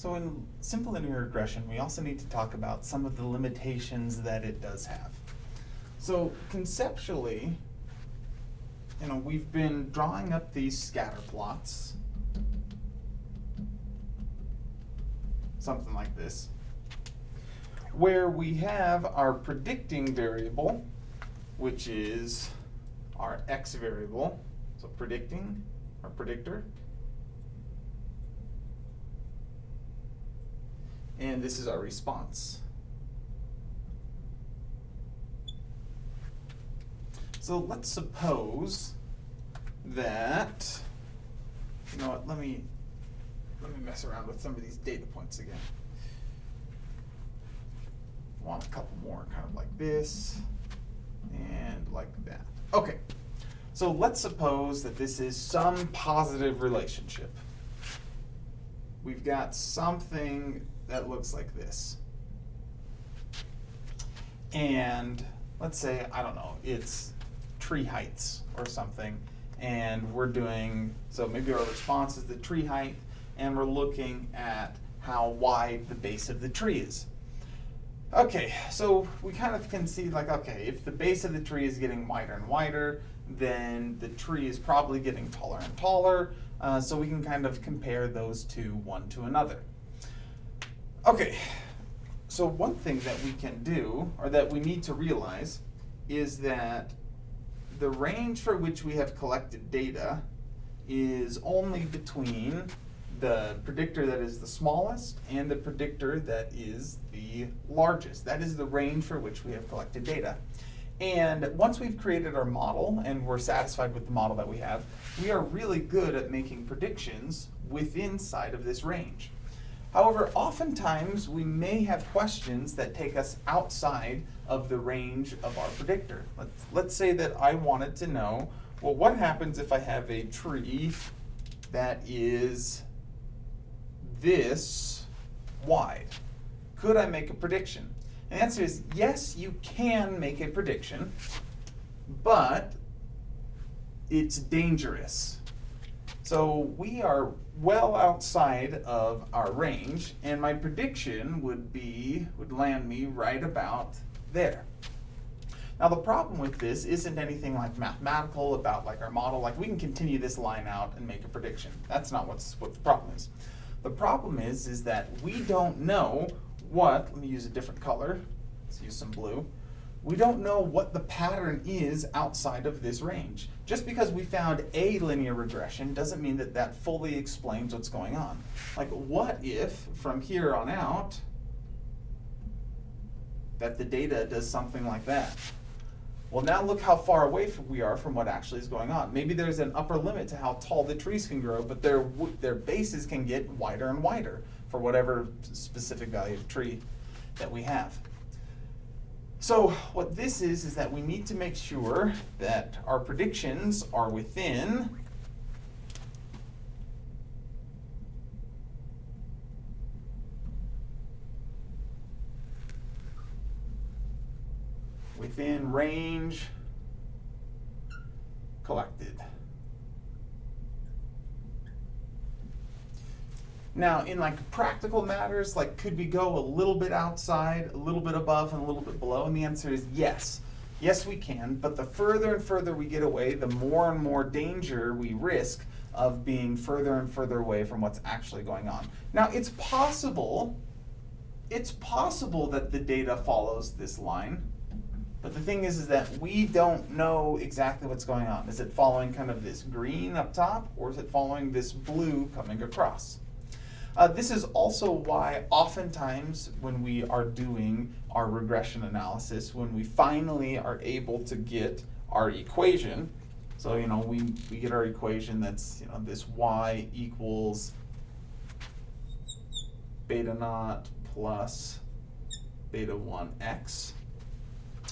So in simple linear regression, we also need to talk about some of the limitations that it does have. So conceptually, you know, we've been drawing up these scatter plots, something like this, where we have our predicting variable, which is our x variable, so predicting, our predictor, and this is our response. So let's suppose that, you know what, let me, let me mess around with some of these data points again. Want a couple more, kind of like this, and like that. Okay, so let's suppose that this is some positive relationship. We've got something that looks like this. And let's say, I don't know, it's tree heights or something, and we're doing, so maybe our response is the tree height, and we're looking at how wide the base of the tree is. Okay, so we kind of can see like, okay, if the base of the tree is getting wider and wider, then the tree is probably getting taller and taller, uh, so we can kind of compare those two one to another. Okay, so one thing that we can do, or that we need to realize, is that the range for which we have collected data is only between the predictor that is the smallest and the predictor that is the largest. That is the range for which we have collected data. And once we've created our model and we're satisfied with the model that we have, we are really good at making predictions within side of this range. However, oftentimes we may have questions that take us outside of the range of our predictor. Let's, let's say that I wanted to know, well, what happens if I have a tree that is this wide? Could I make a prediction? And the answer is yes, you can make a prediction, but it's dangerous. So we are well outside of our range, and my prediction would be, would land me right about there. Now the problem with this isn't anything like mathematical about like our model, like we can continue this line out and make a prediction. That's not what's what the problem is. The problem is, is that we don't know what, let me use a different color, let's use some blue, we don't know what the pattern is outside of this range. Just because we found a linear regression doesn't mean that that fully explains what's going on. Like what if from here on out that the data does something like that? Well, now look how far away we are from what actually is going on. Maybe there's an upper limit to how tall the trees can grow, but their, their bases can get wider and wider for whatever specific value of tree that we have. So what this is, is that we need to make sure that our predictions are within within range collected. Now, in like practical matters, like could we go a little bit outside, a little bit above, and a little bit below? And the answer is yes. Yes, we can, but the further and further we get away, the more and more danger we risk of being further and further away from what's actually going on. Now, it's possible, it's possible that the data follows this line, but the thing is, is that we don't know exactly what's going on. Is it following kind of this green up top, or is it following this blue coming across? Uh, this is also why oftentimes when we are doing our regression analysis, when we finally are able to get our equation, so you know we, we get our equation that's you know this y equals beta naught plus beta 1x.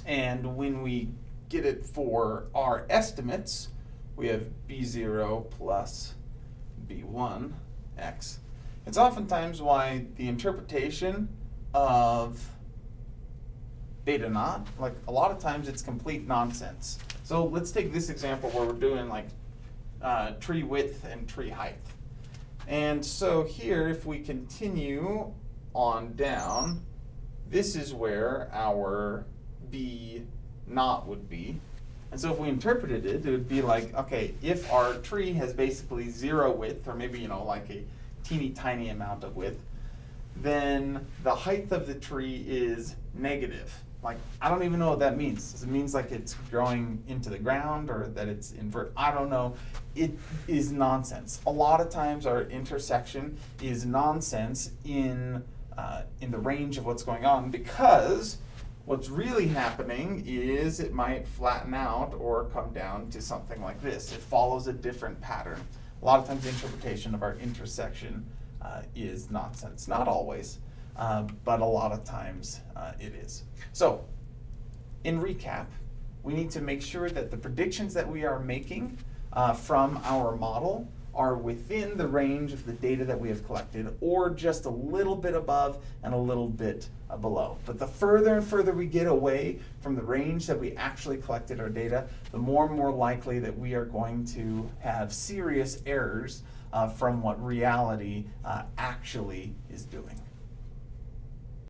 And when we get it for our estimates, we have b0 plus b1x. It's oftentimes why the interpretation of beta naught, like a lot of times it's complete nonsense. So let's take this example where we're doing like uh, tree width and tree height. And so here, if we continue on down, this is where our B naught would be. And so if we interpreted it, it would be like, okay, if our tree has basically zero width, or maybe, you know, like a teeny tiny amount of width, then the height of the tree is negative. Like, I don't even know what that means. Does it means like it's growing into the ground or that it's invert? I don't know. It is nonsense. A lot of times our intersection is nonsense in, uh, in the range of what's going on because what's really happening is it might flatten out or come down to something like this. It follows a different pattern. A lot of times the interpretation of our intersection uh, is nonsense. Not always, uh, but a lot of times uh, it is. So, in recap, we need to make sure that the predictions that we are making uh, from our model are within the range of the data that we have collected or just a little bit above and a little bit below. But the further and further we get away from the range that we actually collected our data, the more and more likely that we are going to have serious errors uh, from what reality uh, actually is doing.